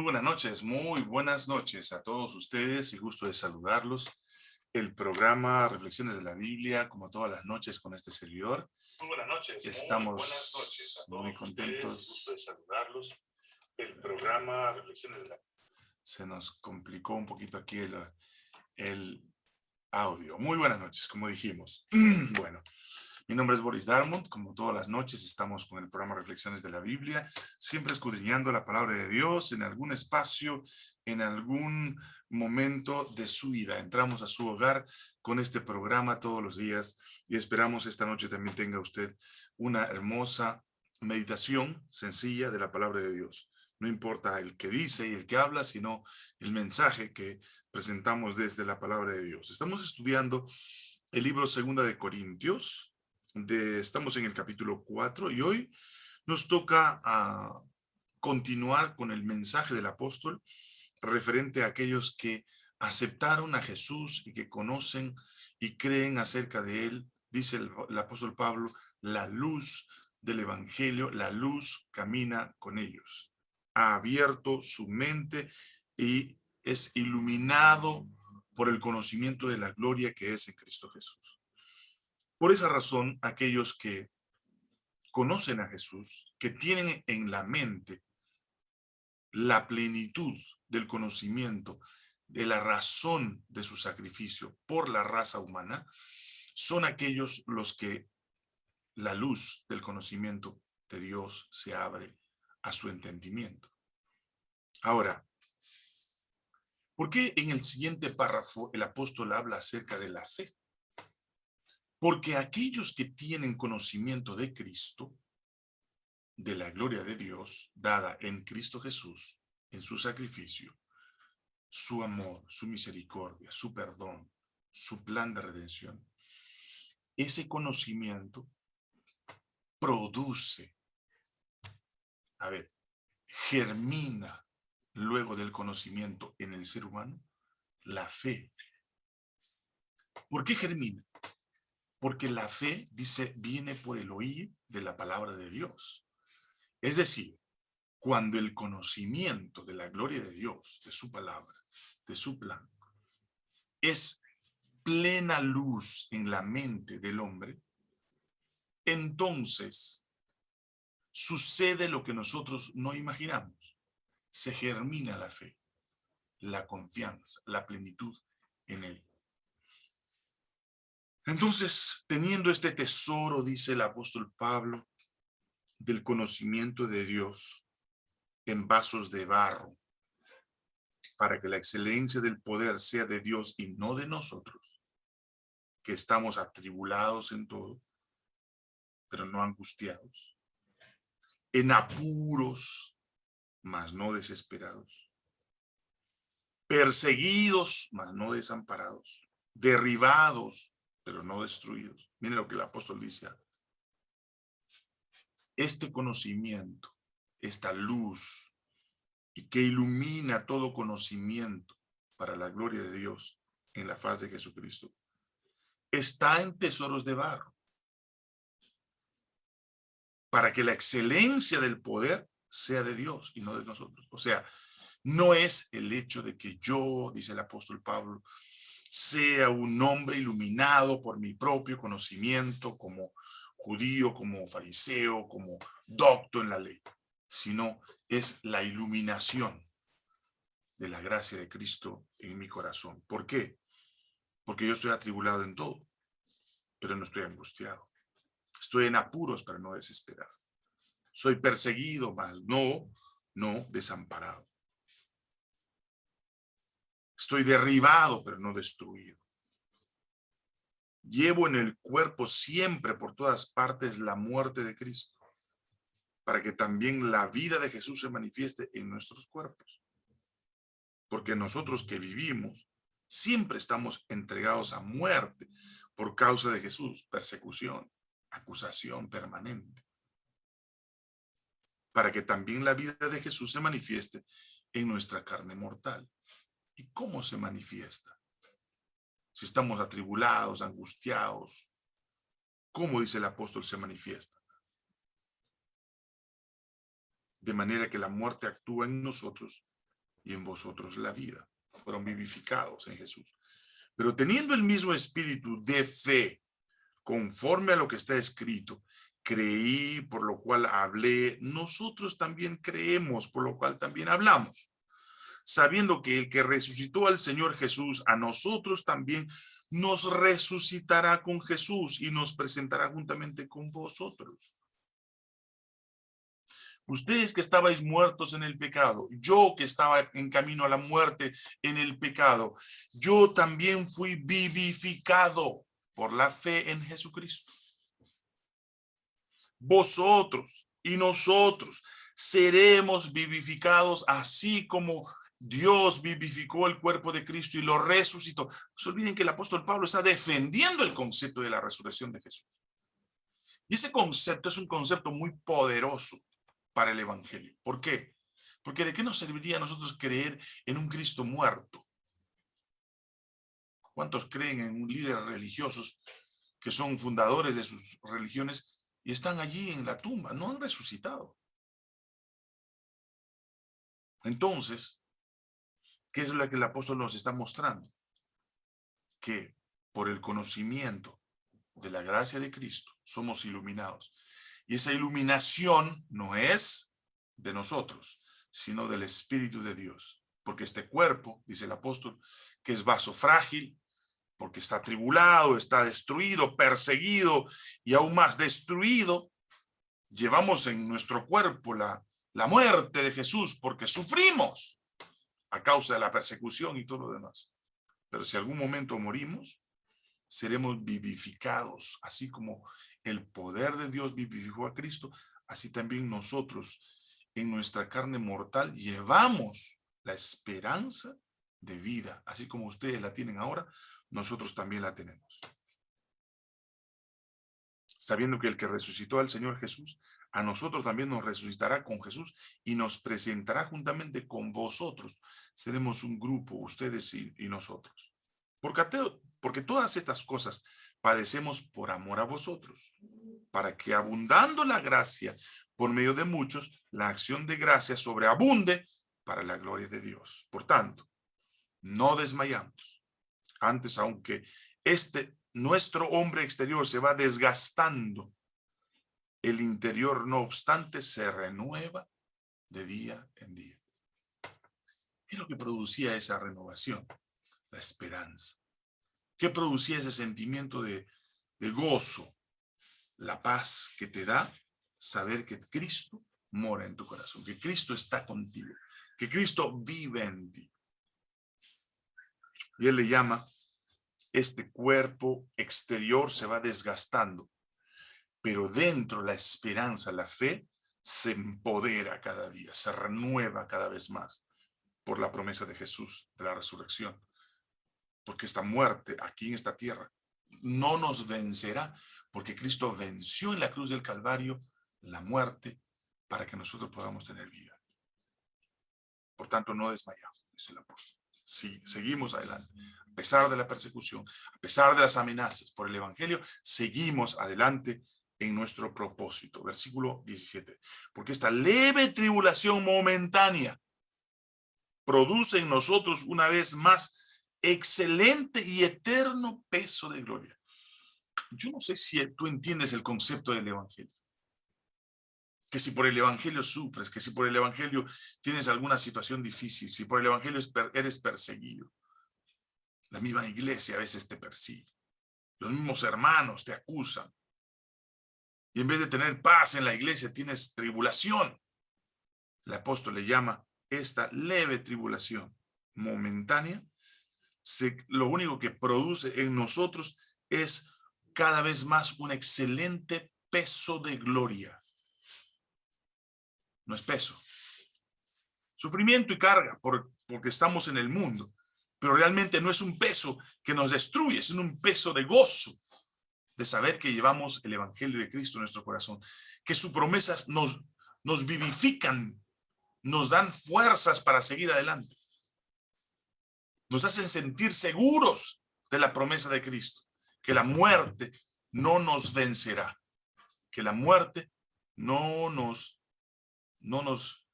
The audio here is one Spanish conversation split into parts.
Muy buenas noches, muy buenas noches a todos ustedes y gusto de saludarlos. El programa Reflexiones de la Biblia, como todas las noches con este servidor. Muy buenas noches. Estamos muy, buenas noches a todos muy contentos. Ustedes, gusto de saludarlos. El programa Reflexiones de la Se nos complicó un poquito aquí el, el audio. Muy buenas noches, como dijimos. bueno. Mi nombre es Boris Darmont, como todas las noches estamos con el programa Reflexiones de la Biblia, siempre escudriñando la palabra de Dios en algún espacio, en algún momento de su vida. Entramos a su hogar con este programa todos los días y esperamos esta noche también tenga usted una hermosa meditación sencilla de la palabra de Dios. No importa el que dice y el que habla, sino el mensaje que presentamos desde la palabra de Dios. Estamos estudiando el libro Segunda de Corintios, de, estamos en el capítulo 4 y hoy nos toca a continuar con el mensaje del apóstol referente a aquellos que aceptaron a Jesús y que conocen y creen acerca de él, dice el apóstol Pablo, la luz del evangelio, la luz camina con ellos. Ha abierto su mente y es iluminado por el conocimiento de la gloria que es en Cristo Jesús. Por esa razón, aquellos que conocen a Jesús, que tienen en la mente la plenitud del conocimiento de la razón de su sacrificio por la raza humana, son aquellos los que la luz del conocimiento de Dios se abre a su entendimiento. Ahora, ¿por qué en el siguiente párrafo el apóstol habla acerca de la fe? Porque aquellos que tienen conocimiento de Cristo, de la gloria de Dios, dada en Cristo Jesús, en su sacrificio, su amor, su misericordia, su perdón, su plan de redención, ese conocimiento produce, a ver, germina luego del conocimiento en el ser humano la fe. ¿Por qué germina? Porque la fe, dice, viene por el oír de la palabra de Dios. Es decir, cuando el conocimiento de la gloria de Dios, de su palabra, de su plan, es plena luz en la mente del hombre, entonces sucede lo que nosotros no imaginamos. Se germina la fe, la confianza, la plenitud en él. Entonces, teniendo este tesoro, dice el apóstol Pablo, del conocimiento de Dios en vasos de barro, para que la excelencia del poder sea de Dios y no de nosotros, que estamos atribulados en todo, pero no angustiados, en apuros, mas no desesperados, perseguidos, mas no desamparados, derribados, pero no destruidos. Miren lo que el apóstol dice. Este conocimiento, esta luz, y que ilumina todo conocimiento para la gloria de Dios en la faz de Jesucristo, está en tesoros de barro, para que la excelencia del poder sea de Dios y no de nosotros. O sea, no es el hecho de que yo, dice el apóstol Pablo, sea un hombre iluminado por mi propio conocimiento como judío, como fariseo, como docto en la ley, sino es la iluminación de la gracia de Cristo en mi corazón. ¿Por qué? Porque yo estoy atribulado en todo, pero no estoy angustiado. Estoy en apuros, pero no desesperado. Soy perseguido, mas no, no desamparado. Estoy derribado, pero no destruido. Llevo en el cuerpo siempre por todas partes la muerte de Cristo, para que también la vida de Jesús se manifieste en nuestros cuerpos. Porque nosotros que vivimos, siempre estamos entregados a muerte por causa de Jesús, persecución, acusación permanente. Para que también la vida de Jesús se manifieste en nuestra carne mortal. ¿Y cómo se manifiesta? Si estamos atribulados, angustiados, ¿cómo dice el apóstol se manifiesta? De manera que la muerte actúa en nosotros y en vosotros la vida. Fueron vivificados en Jesús. Pero teniendo el mismo espíritu de fe, conforme a lo que está escrito, creí, por lo cual hablé, nosotros también creemos, por lo cual también hablamos, sabiendo que el que resucitó al Señor Jesús, a nosotros también nos resucitará con Jesús y nos presentará juntamente con vosotros. Ustedes que estabais muertos en el pecado, yo que estaba en camino a la muerte en el pecado, yo también fui vivificado por la fe en Jesucristo. Vosotros y nosotros seremos vivificados así como Dios vivificó el cuerpo de Cristo y lo resucitó. No se olviden que el apóstol Pablo está defendiendo el concepto de la resurrección de Jesús. Y ese concepto es un concepto muy poderoso para el evangelio. ¿Por qué? Porque ¿de qué nos serviría a nosotros creer en un Cristo muerto? ¿Cuántos creen en líderes religiosos que son fundadores de sus religiones y están allí en la tumba? No han resucitado. Entonces, ¿qué es lo que el apóstol nos está mostrando? Que por el conocimiento de la gracia de Cristo somos iluminados. Y esa iluminación no es de nosotros, sino del Espíritu de Dios. Porque este cuerpo, dice el apóstol, que es vaso frágil, porque está tribulado, está destruido, perseguido y aún más destruido, llevamos en nuestro cuerpo la, la muerte de Jesús porque sufrimos a causa de la persecución y todo lo demás. Pero si algún momento morimos, seremos vivificados, así como el poder de Dios vivificó a Cristo, así también nosotros en nuestra carne mortal llevamos la esperanza de vida, así como ustedes la tienen ahora, nosotros también la tenemos. Sabiendo que el que resucitó al Señor Jesús, a nosotros también nos resucitará con Jesús y nos presentará juntamente con vosotros. Seremos un grupo, ustedes y, nosotros. Porque, porque todas estas cosas padecemos por amor a vosotros, para que abundando la gracia por medio de muchos, la acción de gracia sobreabunde para la gloria de Dios. Por tanto, no desmayamos. Antes, aunque este nuestro hombre exterior se va desgastando, el interior, no obstante, se renueva de día en día. ¿Qué es lo que producía esa renovación? La esperanza. ¿Qué producía ese sentimiento de, gozo? La paz que te da saber que Cristo mora en tu corazón, que Cristo está contigo, que Cristo vive en ti. Y él le llama, este cuerpo exterior se va desgastando, pero dentro la esperanza, la fe, se empodera cada día, se renueva cada vez más por la promesa de Jesús, de la resurrección porque esta muerte aquí en esta tierra no nos vencerá, porque Cristo venció en la cruz del Calvario la muerte para que nosotros podamos tener vida. Por tanto, no desmayamos, dice el apóstol. Sí, seguimos adelante. A pesar de la persecución, a pesar de las amenazas por el evangelio, seguimos adelante en nuestro propósito. Versículo 17. Porque esta leve tribulación momentánea produce en nosotros una vez más excelente y eterno peso de gloria. Yo no sé si tú entiendes el concepto del evangelio. Que si por el evangelio sufres, que si por el evangelio tienes alguna situación difícil, si por el evangelio eres perseguido. La misma iglesia a veces te persigue. Los mismos hermanos te acusan. Y en vez de tener paz en la iglesia, tienes tribulación. El apóstol le llama esta leve tribulación momentánea lo único que produce en nosotros es cada vez más un excelente peso de gloria. No es peso. Sufrimiento y carga porque estamos en el mundo, pero realmente no es un peso que nos destruye, es un peso de gozo de saber que llevamos el Evangelio de Cristo en nuestro corazón, que sus promesas nos, nos vivifican, nos dan fuerzas para seguir adelante nos hacen sentir seguros de la promesa de Cristo, que la muerte no nos vencerá, que la muerte no nos, no nos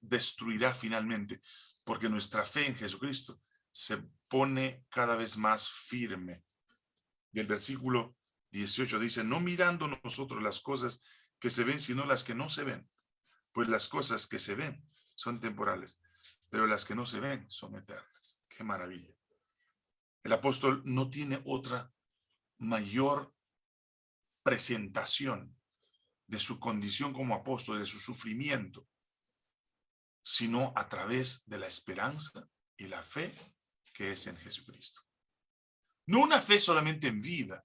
destruirá finalmente, porque nuestra fe en Jesucristo se pone cada vez más firme. Y el versículo 18 dice, no mirando nosotros las cosas que se ven, sino las que no se ven. Pues las cosas que se ven son temporales, pero las que no se ven son eternas. Qué maravilla. El apóstol no tiene otra mayor presentación de su condición como apóstol, de su sufrimiento, sino a través de la esperanza y la fe que es en Jesucristo. No una fe solamente en vida,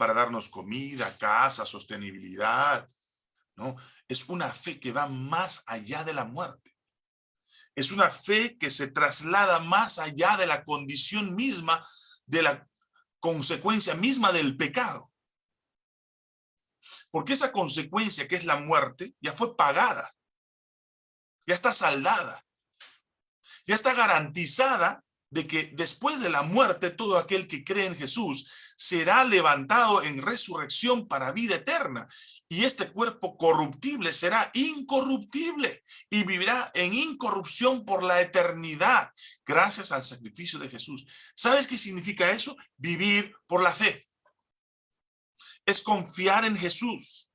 para darnos comida, casa, sostenibilidad. No, es una fe que va más allá de la muerte. Es una fe que se traslada más allá de la condición misma, de la consecuencia misma del pecado. Porque esa consecuencia que es la muerte ya fue pagada, ya está saldada, ya está garantizada de que después de la muerte todo aquel que cree en Jesús será levantado en resurrección para vida eterna. Y este cuerpo corruptible será incorruptible y vivirá en incorrupción por la eternidad gracias al sacrificio de Jesús. ¿Sabes qué significa eso? Vivir por la fe. Es confiar en Jesús.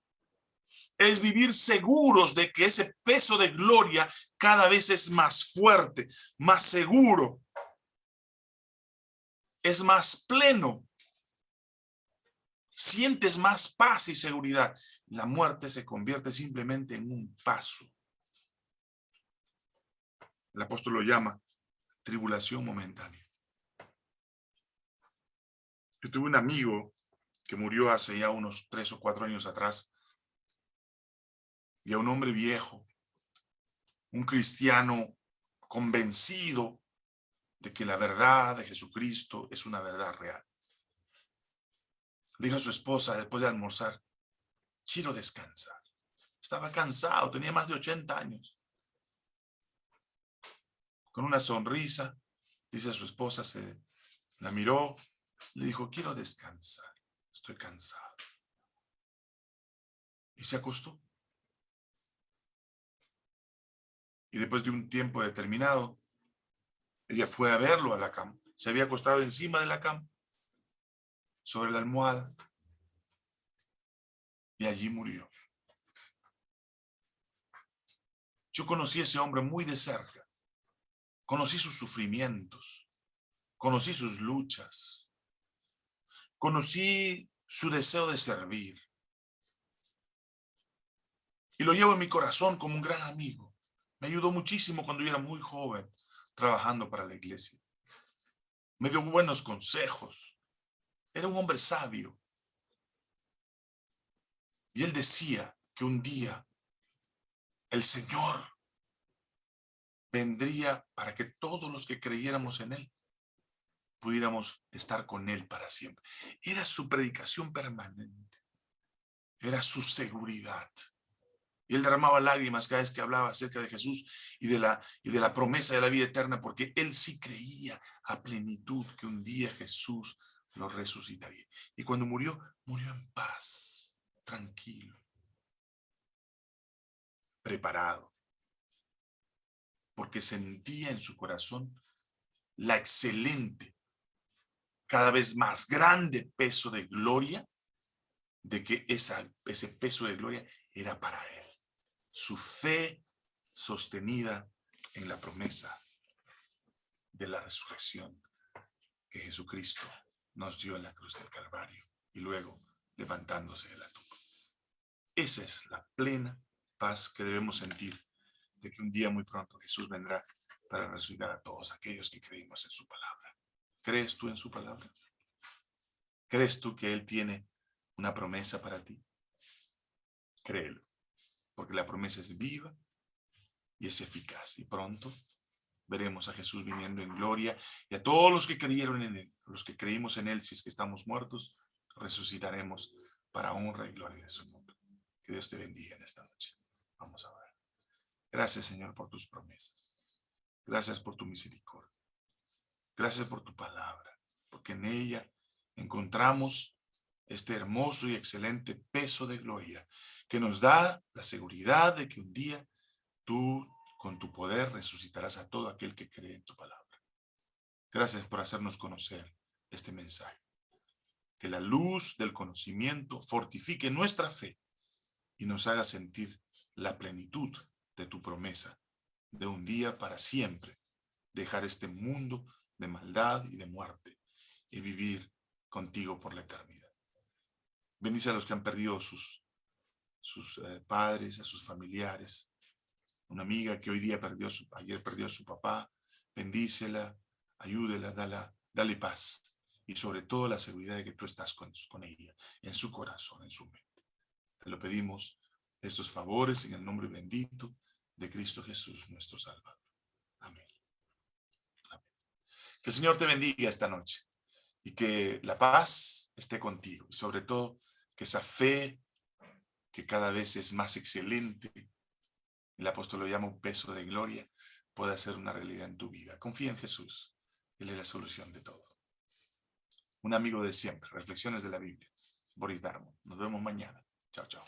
Es vivir seguros de que ese peso de gloria cada vez es más fuerte, más seguro, es más pleno sientes más paz y seguridad. La muerte se convierte simplemente en un paso. El apóstol lo llama tribulación momentánea. Yo tuve un amigo que murió hace ya unos tres o cuatro años atrás, y a un hombre viejo, un cristiano convencido de que la verdad de Jesucristo es una verdad real dijo a su esposa después de almorzar, quiero descansar. Estaba cansado, tenía más de 80 años. Con una sonrisa, dice a su esposa, se la miró, le dijo, quiero descansar, estoy cansado. Y se acostó. Y después de un tiempo determinado, ella fue a verlo a la cama. Se había acostado encima de la cama sobre la almohada y allí murió. Yo conocí a ese hombre muy de cerca. Conocí sus sufrimientos. Conocí sus luchas. Conocí su deseo de servir. Y lo llevo en mi corazón como un gran amigo. Me ayudó muchísimo cuando yo era muy joven, trabajando para la iglesia. Me dio buenos consejos. Era un hombre sabio. Y él decía que un día el Señor vendría para que todos los que creyéramos en él pudiéramos estar con él para siempre. Era su predicación permanente. Era su seguridad. Y él derramaba lágrimas cada vez que hablaba acerca de Jesús y de, la, y de la promesa de la vida eterna, porque él sí creía a plenitud que un día Jesús lo resucitaría. Y cuando murió, murió en paz, tranquilo, preparado, porque sentía en su corazón la excelente, cada vez más grande peso de gloria, de que ese peso de gloria era para él. Su fe sostenida en la promesa de la resurrección que Jesucristo nos dio en la cruz del Calvario y luego levantándose de la tumba. Esa es la plena paz que debemos sentir de que un día muy pronto Jesús vendrá para resucitar a todos aquellos que creímos en su palabra. ¿Crees tú en su palabra? ¿Crees tú que Él tiene una promesa para ti? Créelo, porque la promesa es viva y es eficaz y pronto veremos a Jesús viniendo en gloria y a todos los que creyeron en Él, los que creímos en Él, si es que estamos muertos, resucitaremos para honra y gloria de su nombre. Que Dios te bendiga en esta noche. Vamos a ver. Gracias, Señor, por tus promesas. Gracias por tu misericordia. Gracias por tu palabra, porque en ella encontramos este hermoso y excelente peso de gloria que nos da la seguridad de que un día tú con tu poder resucitarás a todo aquel que cree en tu palabra. Gracias por hacernos conocer este mensaje. Que la luz del conocimiento fortifique nuestra fe y nos haga sentir la plenitud de tu promesa de un día para siempre dejar este mundo de maldad y de muerte y vivir contigo por la eternidad. Bendice a los que han perdido sus, sus eh, padres, a sus familiares. Una amiga que hoy día perdió, ayer perdió a su papá, bendícela, ayúdela, dale, dale paz y sobre todo la seguridad de que tú estás con, ella, en su corazón, en su mente. Te lo pedimos estos favores en el nombre bendito de Cristo Jesús, nuestro Salvador. Amén. Que el Señor te bendiga esta noche y que la paz esté contigo sobre todo que esa fe que cada vez es más excelente, el apóstol lo llama un peso de gloria, pueda ser una realidad en tu vida. Confía en Jesús, Él es la solución de todo. Un amigo de siempre, Reflexiones de la Biblia, Boris Darmo. Nos vemos mañana. Chao, chao.